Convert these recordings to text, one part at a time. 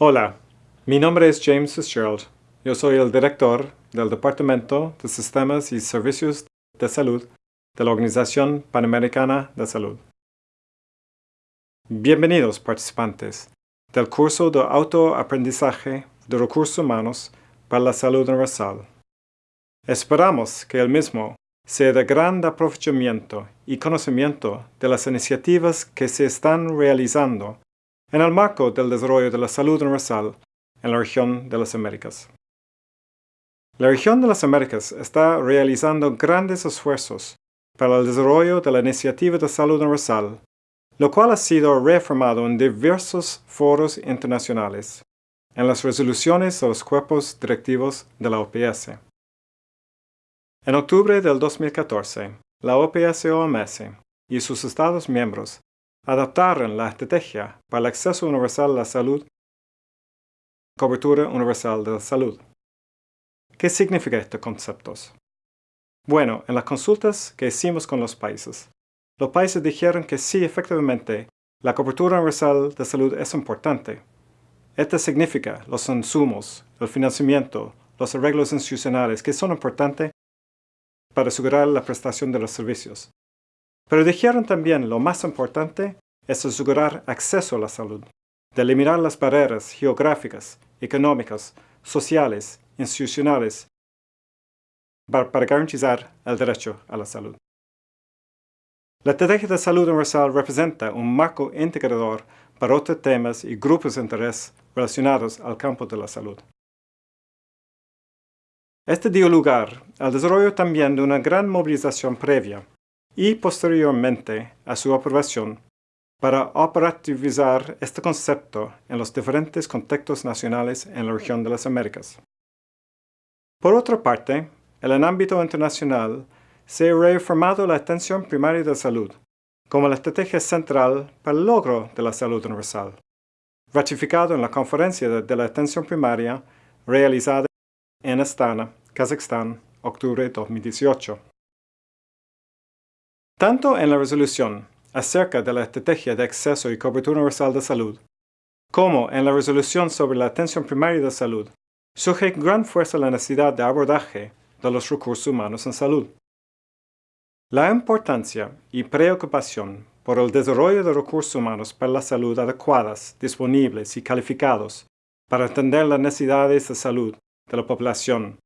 Hola, mi nombre es James Fitzgerald. Yo soy el director del Departamento de Sistemas y Servicios de Salud de la Organización Panamericana de Salud. Bienvenidos participantes del curso de autoaprendizaje de recursos humanos para la salud universal. Esperamos que el mismo sea de gran aprovechamiento y conocimiento de las iniciativas que se están realizando en el marco del desarrollo de la salud universal en la región de las Américas. La región de las Américas está realizando grandes esfuerzos para el desarrollo de la iniciativa de salud universal, lo cual ha sido reafirmado en diversos foros internacionales, en las resoluciones de los cuerpos directivos de la OPS. En octubre del 2014, la OPS-OMS y sus Estados miembros adaptaron la estrategia para el acceso universal a la salud cobertura universal de la salud. ¿Qué significa estos conceptos? Bueno, en las consultas que hicimos con los países, los países dijeron que sí, efectivamente, la cobertura universal de salud es importante. Esto significa los insumos, el financiamiento, los arreglos institucionales que son importantes para asegurar la prestación de los servicios. Pero dijeron también lo más importante es asegurar acceso a la salud, de eliminar las barreras geográficas, económicas, sociales, institucionales, para, garantizar el derecho a la salud. La estrategia de salud universal representa un marco integrador para otros temas y grupos de interés relacionados al campo de la salud. Este dio lugar al desarrollo también de una gran movilización previa y posteriormente a su aprobación para operativizar este concepto en los diferentes contextos nacionales en la región de las Américas. Por otra parte, en el ámbito internacional se ha reafirmado la atención primaria de salud como la estrategia central para el logro de la salud universal, ratificado en la Conferencia de la Atención Primaria realizada en Astana, Kazajstán, octubre de 2018. Tanto en la resolución acerca de la estrategia de acceso y cobertura universal de salud, como en la resolución sobre la atención primaria de salud, surge gran fuerza la necesidad de abordaje de los recursos humanos en salud. La importancia y preocupación por el desarrollo de recursos humanos para la salud adecuadas, disponibles y calificados para atender las necesidades de salud de la población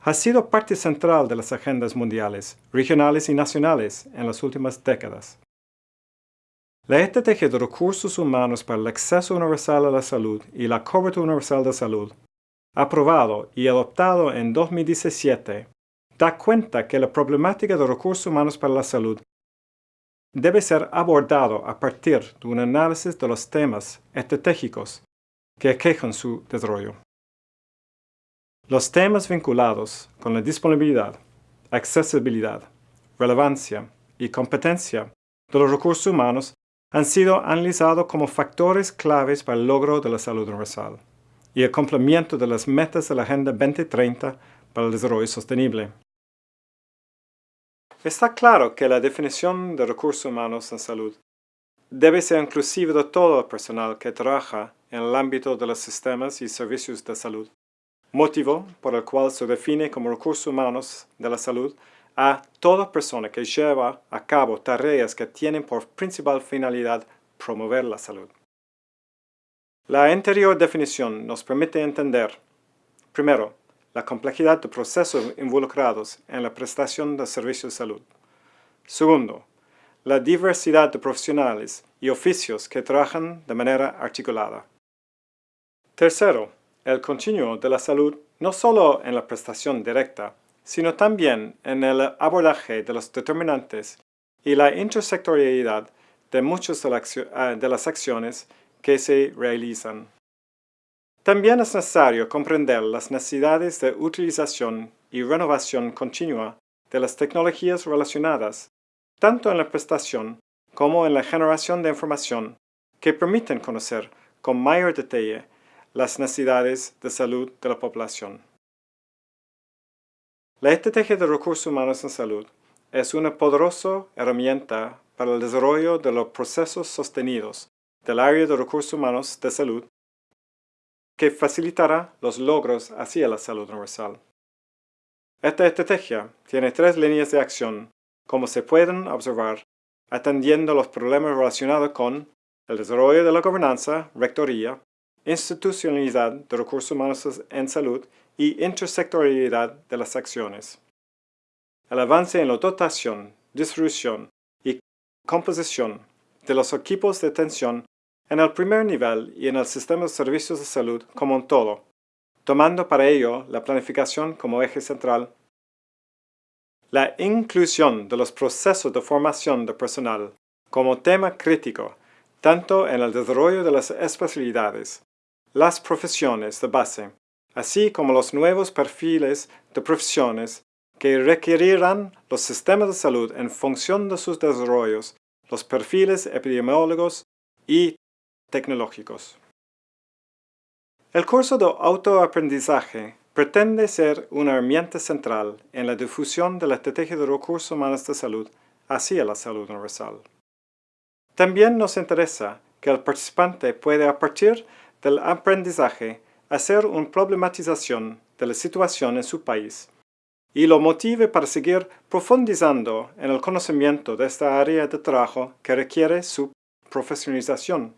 ha sido parte central de las agendas mundiales, regionales y nacionales en las últimas décadas. La estrategia de recursos humanos para el acceso universal a la salud y la cobertura universal de salud, aprobado y adoptado en 2017, da cuenta que la problemática de recursos humanos para la salud debe ser abordado a partir de un análisis de los temas estratégicos que aquejan su desarrollo. Los temas vinculados con la disponibilidad, accesibilidad, relevancia y competencia de los recursos humanos han sido analizados como factores claves para el logro de la salud universal y el cumplimiento de las metas de la Agenda 2030 para el Desarrollo Sostenible. Está claro que la definición de recursos humanos en salud debe ser inclusiva de todo el personal que trabaja en el ámbito de los sistemas y servicios de salud motivo por el cual se define como recursos humanos de la salud a toda persona que lleva a cabo tareas que tienen por principal finalidad promover la salud. La anterior definición nos permite entender, primero, la complejidad de procesos involucrados en la prestación de servicios de salud. Segundo, la diversidad de profesionales y oficios que trabajan de manera articulada. Tercero, el continuo de la salud no solo en la prestación directa, sino también en el abordaje de los determinantes y la intersectorialidad de muchas ah, de las acciones que se realizan. También es necesario comprender las necesidades de utilización y renovación continua de las tecnologías relacionadas, tanto en la prestación como en la generación de información, que permiten conocer con mayor detalle las necesidades de salud de la población. La estrategia de recursos humanos en salud es una poderosa herramienta para el desarrollo de los procesos sostenidos del área de recursos humanos de salud que facilitará los logros hacia la salud universal. Esta estrategia tiene tres líneas de acción, como se pueden observar, atendiendo los problemas relacionados con el desarrollo de la gobernanza, rectoría, institucionalidad de recursos humanos en salud y intersectorialidad de las acciones. El avance en la dotación, distribución y composición de los equipos de atención en el primer nivel y en el sistema de servicios de salud como un todo, tomando para ello la planificación como eje central. La inclusión de los procesos de formación de personal como tema crítico, tanto en el desarrollo de las especialidades, las profesiones de base, así como los nuevos perfiles de profesiones que requerirán los sistemas de salud en función de sus desarrollos, los perfiles epidemiólogos y tecnológicos. El curso de autoaprendizaje pretende ser una herramienta central en la difusión de la estrategia de recursos humanos de salud hacia la salud universal. También nos interesa que el participante pueda a partir del aprendizaje hacer una problematización de la situación en su país y lo motive para seguir profundizando en el conocimiento de esta área de trabajo que requiere su profesionalización.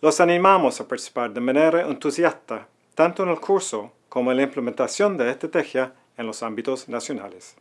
Los animamos a participar de manera entusiasta, tanto en el curso como en la implementación de estrategia en los ámbitos nacionales.